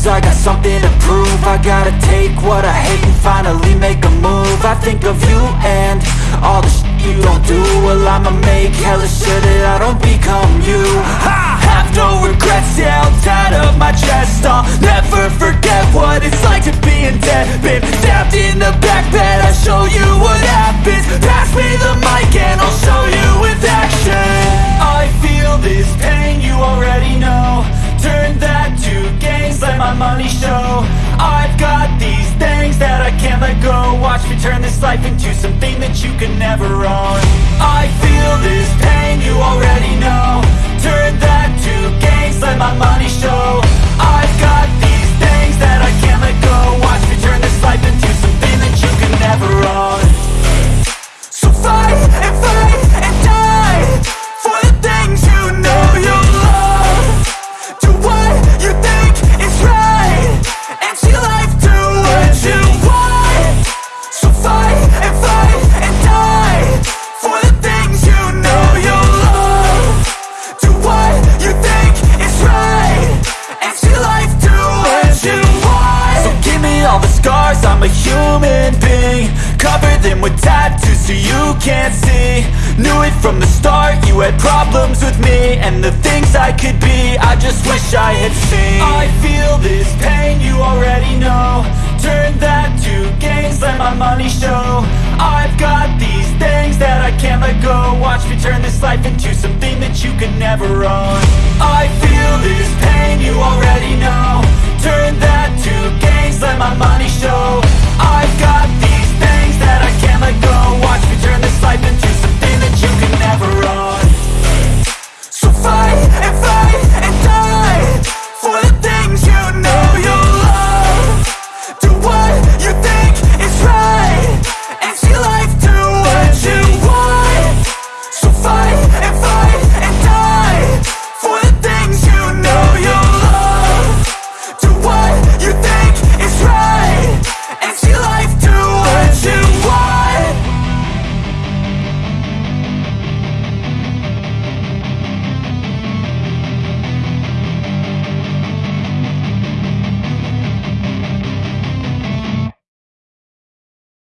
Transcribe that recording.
Cause I got something to prove. I gotta take what I hate and finally make a move. I think of you and all the shit you don't do. Well I'ma make hella sure that I don't become you. I have no regrets, yeah I'll tie up my chest. I'll never forget what it's like to be in debt life into something that you could never own all the scars, I'm a human being Cover them with tattoos so you can't see. Knew it from the start, you had problems with me And the things I could be, I just wish I had seen. I feel this pain, you already know. Turn that to gains, let my money show. I've got these things that I can't let go. Watch me turn this life into something that you could never own. I feel